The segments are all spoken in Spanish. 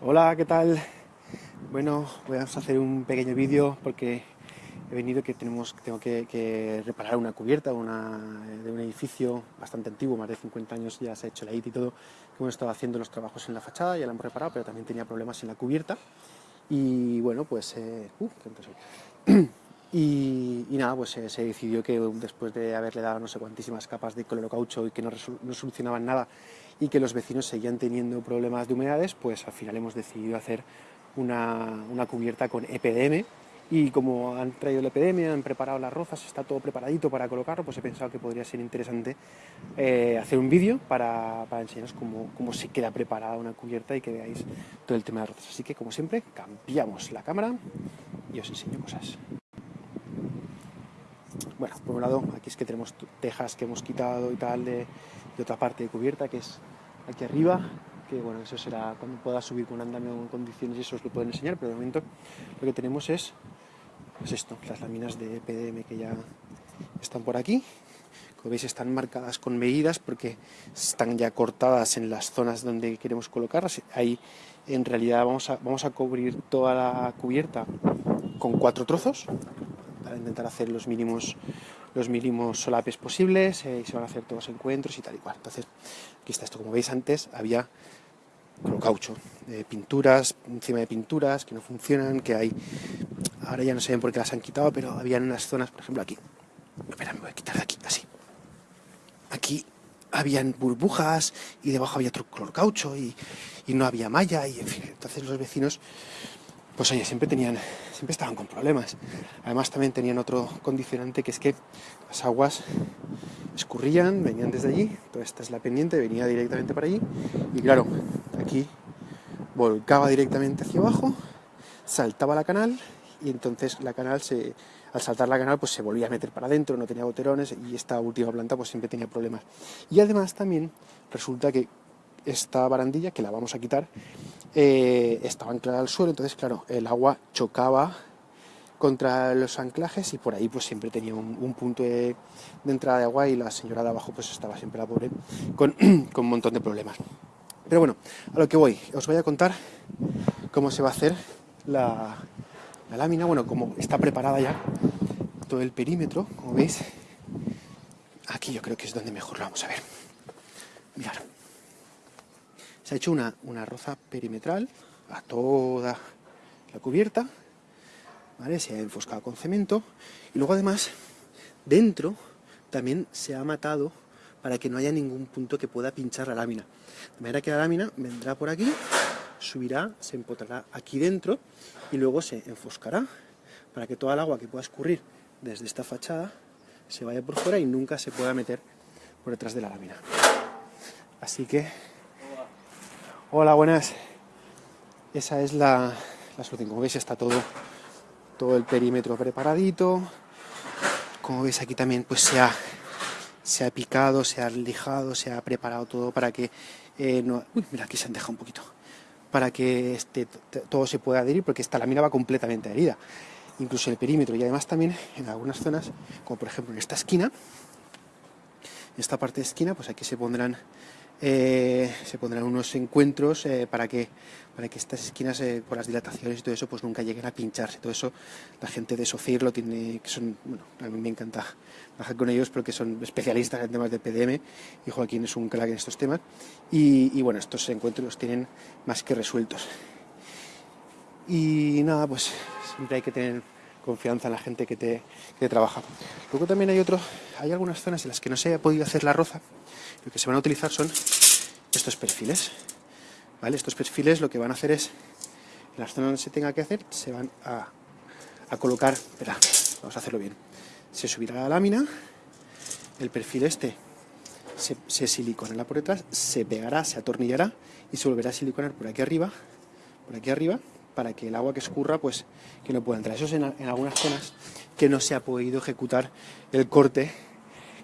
Hola, ¿qué tal? Bueno, voy a hacer un pequeño vídeo porque he venido que tenemos, tengo que, reparar una cubierta de un edificio bastante antiguo, más de 50 años ya se ha hecho la IT y todo, que hemos estado haciendo los trabajos en la fachada, ya la hemos reparado, pero también tenía problemas en la cubierta. Y bueno, pues... Eh, uh, y, nada, pues eh, se decidió que después de haberle dado no sé cuantísimas capas de caucho y que no, no solucionaban nada y que los vecinos seguían teniendo problemas de humedades, pues al final hemos decidido hacer una, una cubierta con EPDM, y como han traído el epidemia, han preparado las rozas, está todo preparadito para colocarlo, pues he pensado que podría ser interesante eh, hacer un vídeo para, para, enseñaros cómo, cómo, se queda preparada una cubierta y que veáis todo el tema de rozas. Así que, como siempre, cambiamos la cámara y os enseño cosas. Bueno, por un lado, aquí es que tenemos tejas que hemos quitado y tal de, de otra parte de cubierta, que es aquí arriba, que bueno, eso será cuando pueda subir con un andamio en condiciones y eso os lo pueden enseñar, pero de momento lo que tenemos es pues esto, las láminas de PDM que ya están por aquí. Como veis están marcadas con medidas porque están ya cortadas en las zonas donde queremos colocarlas. Ahí en realidad vamos a, vamos a cubrir toda la cubierta con cuatro trozos para intentar hacer los mínimos los mínimos solapes posibles eh, y se van a hacer todos encuentros y tal y cual. Entonces, aquí está esto. Como veis antes había caucho, pinturas, encima de pinturas que no funcionan, que hay Ahora ya no sé por qué las han quitado, pero había unas zonas, por ejemplo aquí. Espera, me voy a quitar de aquí, así. Aquí habían burbujas y debajo había otro color caucho y, no había malla y en fin. Entonces los vecinos, pues oye, siempre tenían, siempre estaban con problemas. Además también tenían otro condicionante que es que las aguas escurrían, venían desde allí, toda esta es la pendiente, venía directamente para allí y claro, aquí volcaba directamente hacia abajo, saltaba la canal y entonces la canal se, al saltar la canal pues se volvía a meter para adentro, no tenía goterones y esta última planta pues siempre tenía problemas. Y además también resulta que esta barandilla, que la vamos a quitar, eh, estaba anclada al suelo, entonces claro, el agua chocaba contra los anclajes y por ahí pues siempre tenía un, punto de, entrada de agua y la señora de abajo pues estaba siempre la pobre con, un montón de problemas. Pero bueno, a lo que voy, os voy a contar cómo se va a hacer la, la lámina, bueno, como está preparada ya todo el perímetro, como veis, aquí yo creo que es donde mejor lo vamos a ver. Mirad. Se ha hecho una, una roza perimetral a toda la cubierta. Se ha enfoscado con cemento y luego además dentro también se ha matado para que no haya ningún punto que pueda pinchar la lámina. De manera que la lámina vendrá por aquí subirá, se empotrará aquí dentro y luego se enfoscará para que toda el agua que pueda escurrir desde esta fachada se vaya por fuera y nunca se pueda meter por detrás de la lámina. Así que... Hola, buenas. Esa es la, la solución. Como veis está todo, todo el perímetro preparadito. Como veis aquí también pues se ha, se ha picado, se ha lijado, se ha preparado todo para que... Eh, no... Uy, mira, aquí se han dejado un poquito para que este, todo se pueda adherir, porque esta lámina va completamente adherida, incluso el perímetro, y además también en algunas zonas, como por ejemplo en esta esquina, en esta parte de esquina, pues aquí se pondrán eh, se pondrán unos encuentros eh, para, que, para que estas esquinas, eh, por las dilataciones y todo eso, pues nunca lleguen a pincharse. Todo eso, la gente de SOCIR lo tiene, que son, bueno, a mí me encanta trabajar con ellos porque son especialistas en temas de PDM y Joaquín es un crack en estos temas. Y, bueno, estos encuentros los tienen más que resueltos. Y nada, pues siempre hay que tener confianza en la gente que te, que trabaja. Luego también hay otro, hay algunas zonas en las que no se ha podido hacer la roza, lo que se van a utilizar son estos perfiles. ¿Vale? Estos perfiles lo que van a hacer es, en las zonas donde se tenga que hacer, se van a, colocar, espera, vamos a hacerlo bien, se subirá la lámina, el perfil este se, se siliconará por detrás, se pegará, se atornillará y se volverá a siliconar por aquí arriba, por aquí arriba, para que el agua que escurra, pues, que no pueda entrar. Eso es en, algunas zonas que no se ha podido ejecutar el corte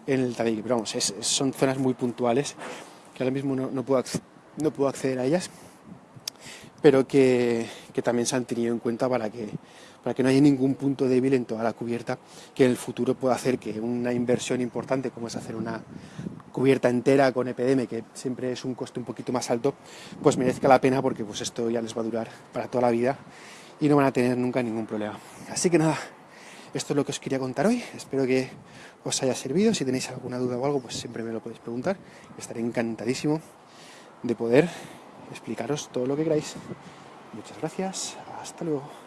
en el tabique. Pero vamos, son zonas muy puntuales que ahora mismo no, puedo, no puedo acceder a ellas. pero que, que también se han tenido en cuenta para que, para que no haya ningún punto débil en toda la cubierta que en el futuro pueda hacer que una inversión importante como es hacer una cubierta entera con EPDM, que siempre es un coste un poquito más alto, pues merezca la pena porque pues esto ya les va a durar para toda la vida y no van a tener nunca ningún problema. Así que nada, esto es lo que os quería contar hoy. Espero que os haya servido. Si tenéis alguna duda o algo, pues siempre me lo podéis preguntar. Estaré encantadísimo de poder explicaros todo lo que queráis. Muchas gracias. Hasta luego.